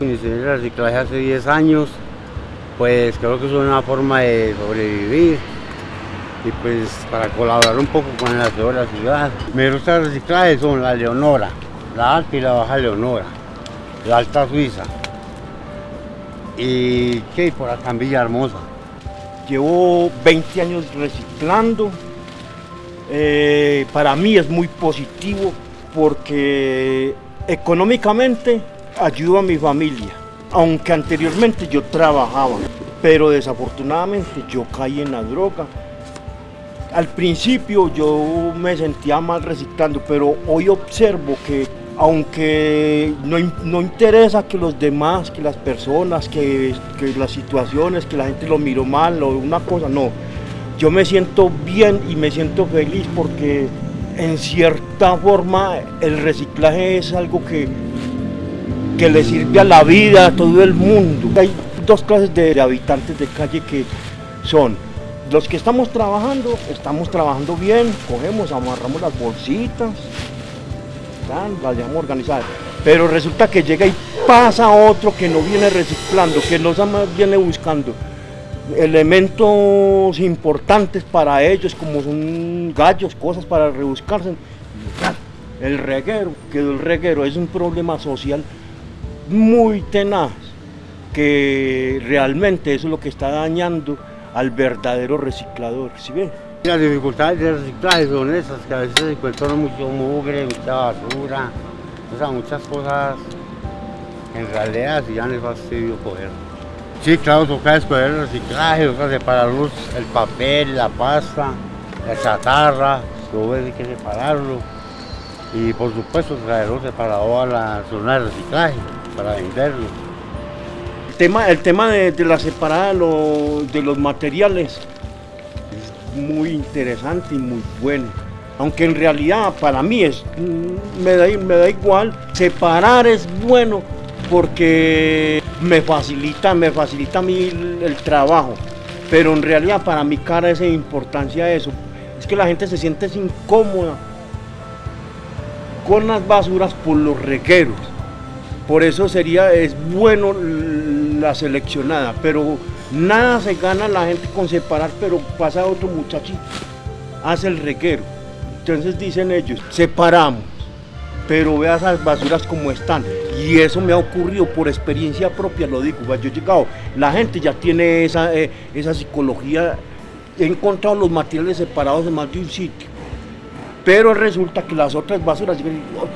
Inicié el reciclaje hace 10 años, pues creo que es una forma de sobrevivir y pues para colaborar un poco con aseo de la ciudad. Gusta el reciclaje son la Leonora, la alta y la baja Leonora, la alta Suiza y que por acá en Villahermosa. Llevo 20 años reciclando. Eh, para mí es muy positivo porque económicamente ayudo a mi familia. Aunque anteriormente yo trabajaba, pero desafortunadamente yo caí en la droga. Al principio yo me sentía mal reciclando, pero hoy observo que aunque no, no, interesa que los demás, que las personas, que, que, las situaciones, que la gente lo miró mal o una cosa, no. Yo me siento bien y me siento feliz porque en cierta forma el reciclaje es algo que, que le sirve a la vida, a todo el mundo. Hay dos clases de, habitantes de calle que son los que estamos trabajando, estamos trabajando bien, cogemos, amarramos las bolsitas, las dejamos organizadas. Pero resulta que llega y pasa otro que no viene reciclando, que no viene buscando elementos importantes para ellos, como son gallos, cosas para rebuscarse. El reguero, que el reguero es un problema social muy tenaz, que realmente eso es lo que está dañando al verdadero reciclador. ¿sí ven? Las dificultades del reciclaje son esas, que a veces se encuentran mucho mugre, mucha basura, muchas cosas en realidad sí ya no es fastidio coger. Sí, claro, toca escoger el reciclaje, o sea, separar el papel, la pasta, la chatarra, todo hay que separarlo. Y por supuesto traerlo separado a la zona de reciclaje para venderlo. El tema, el tema de, de la separada de los materiales muy interesante y muy bueno. Aunque en realidad para mí es, me da, me da igual, separar es bueno porque me facilita, me facilita a mí el, trabajo. Pero en realidad para mí cara es importancia eso. Es que la gente se siente incómoda con las basuras por los regueros. Por eso sería, es bueno la seleccionada, pero Nada se gana la gente con separar, pero pasa otro muchachito, hace el reguero. Entonces dicen ellos, separamos, pero vea esas basuras como están. Y eso me ha ocurrido por experiencia propia, lo digo. Yo he llegado, la gente ya tiene esa, eh, esa psicología. He encontrado los materiales separados en más de un sitio. Pero resulta que las otras basuras,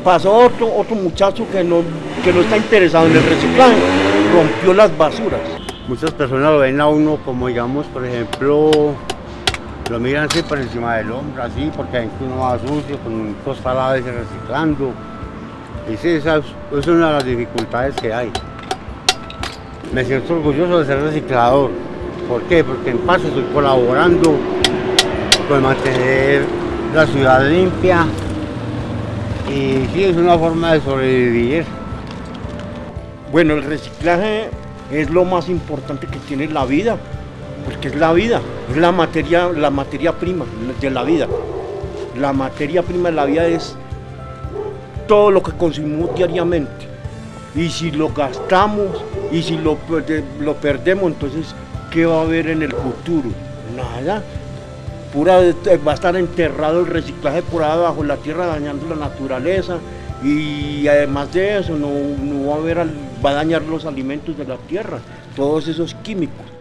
pasó otro, otro muchacho que no, que no está interesado en el reciclaje, rompió las basuras. Muchas personas lo ven a uno como, digamos, por ejemplo, lo miran así por encima del hombro, así, porque hay uno va sucio, con dos palabras reciclando. Y sí, esa es una de las dificultades que hay. Me siento orgulloso de ser reciclador. ¿Por qué? Porque en paso estoy colaborando con mantener la ciudad limpia y sí, es una forma de sobrevivir. Bueno, el reciclaje es lo más importante que tiene la vida, porque es la vida, es la materia, la materia prima de la vida. La materia prima de la vida es todo lo que consumimos diariamente. Y si lo gastamos y si lo, lo perdemos, entonces, ¿qué va a haber en el futuro? Nada. Pura, va a estar enterrado el reciclaje por abajo la tierra dañando la naturaleza y además de eso no, va a va a dañar los alimentos de la tierra, todos esos químicos.